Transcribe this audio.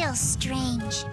still strange.